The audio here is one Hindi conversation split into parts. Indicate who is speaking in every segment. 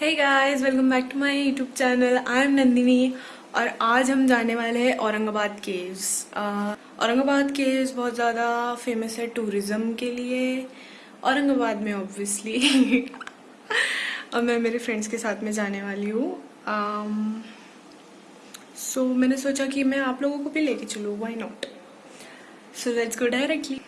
Speaker 1: Hey guys welcome back to my YouTube channel I am Nandini और आज हम जाने वाले हैं औरंगाबाद केव्स औरंगाबाद केव्स बहुत ज़्यादा फ़ेमस है टूरिज़्म के लिए. औरंगाबाद में ऑब्वियसली और मैं मेरे फ्रेंड्स के साथ में जाने वाली हूँ. सो um, so, मैंने सोचा कि मैं आप लोगों को भी लेके चलूँ. Why not so let's go directly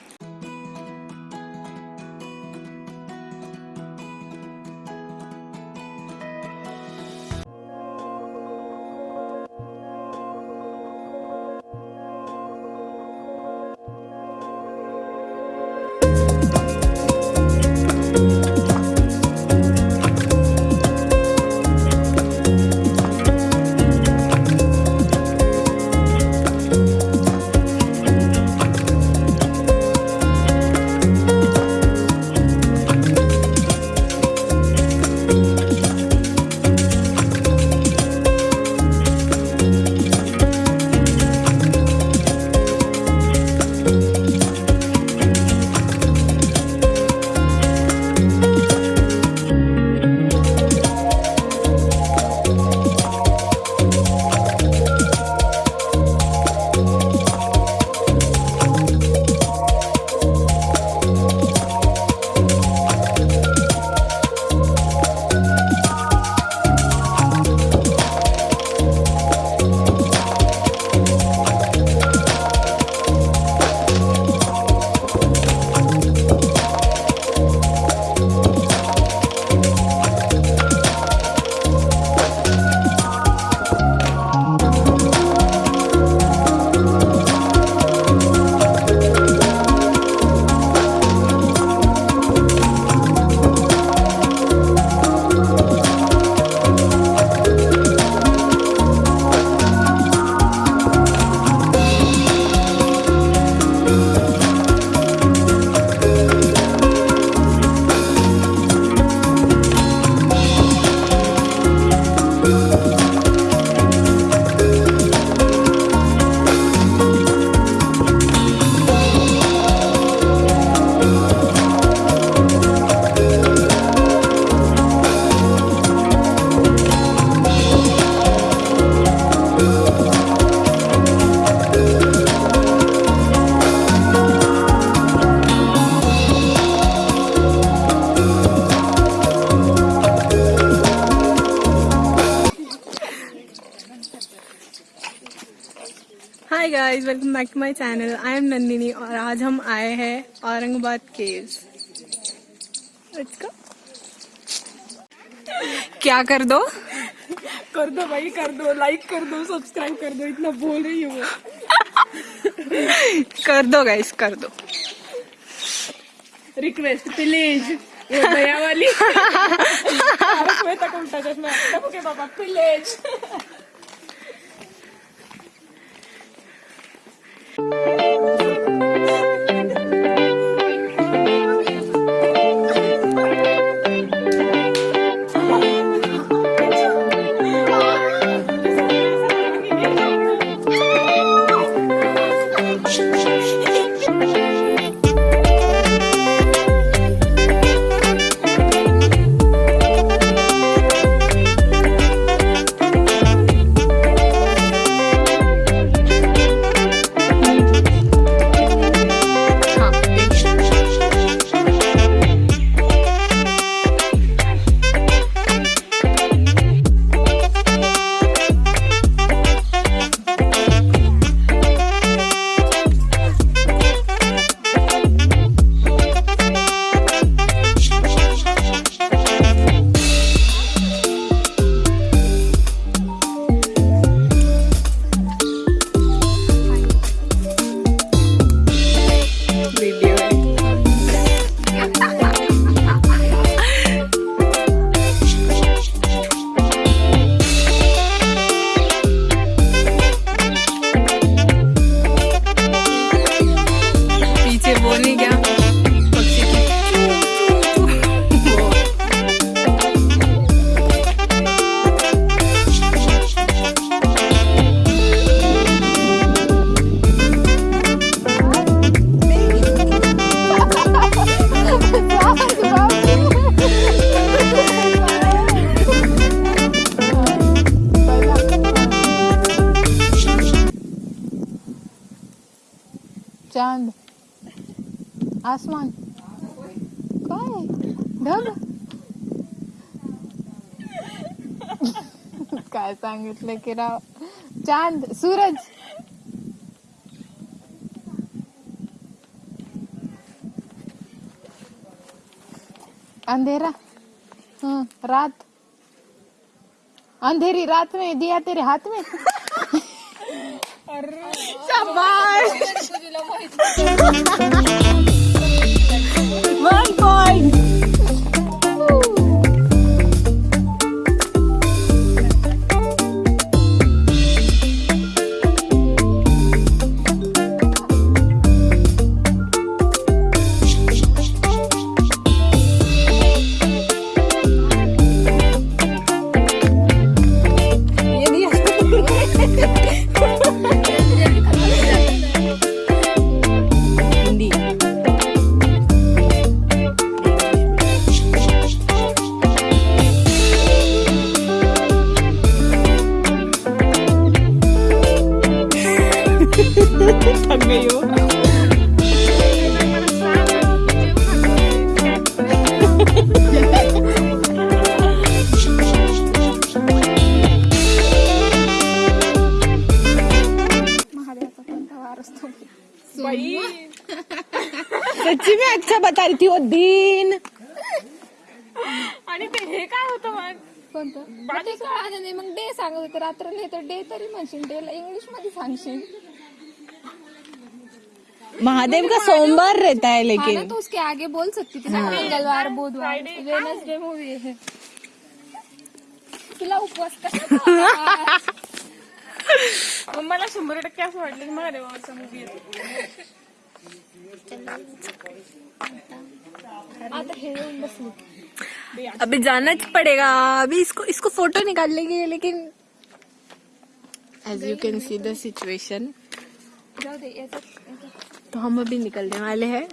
Speaker 1: guys welcome back to my channel I am Nandini और आज हम आए हैं औरंगाबाद केव्स। क्या कर दो?
Speaker 2: कर दो भाई कर दो लाइक कर दो सब्सक्राइब कर दो इतना बोल रही हूँ
Speaker 1: कर दो गाइस कर दो।
Speaker 2: रिक्वेस्ट प्लीज़ भैया वाली। तक उल्टा चश्मा बाबा प्लीज़
Speaker 3: आसमान। काय? ढग। काय सांगितलं की राव चाँद, सूरज। अंधेरा। हम्म रात। अंधेरी रात में, दिया तेरे हाथ में। Jamais! अच्छा बता रही थी वो दिन।
Speaker 2: आणि ते हे काय होतं मग?
Speaker 3: कोणतं? ते कळालं नाही मग डे सांगत होते रात्र नाही तर डे तरी म्हणशील डेला इंग्लिश मध्ये सांगशील.
Speaker 1: महादेव का सोमवार रहता है
Speaker 3: हाँ ना
Speaker 1: लेकिन
Speaker 3: तो उसके आगे बोल सकती थी ना मंगलवार बुधवार वेनसडे मूवी है। तुला उपवास कसा?
Speaker 2: मग मला शंभर टक्के असं वाटलं की महादेवाचा मूवी येतो
Speaker 1: अभी जाना पड़ेगा। अभी इसको इसको फ़ोटो निकाल लेंगे लेकिन as you can see
Speaker 3: situation
Speaker 1: तो हम अभी निकलने वाले हैं।